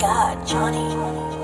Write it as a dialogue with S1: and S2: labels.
S1: God, Johnny.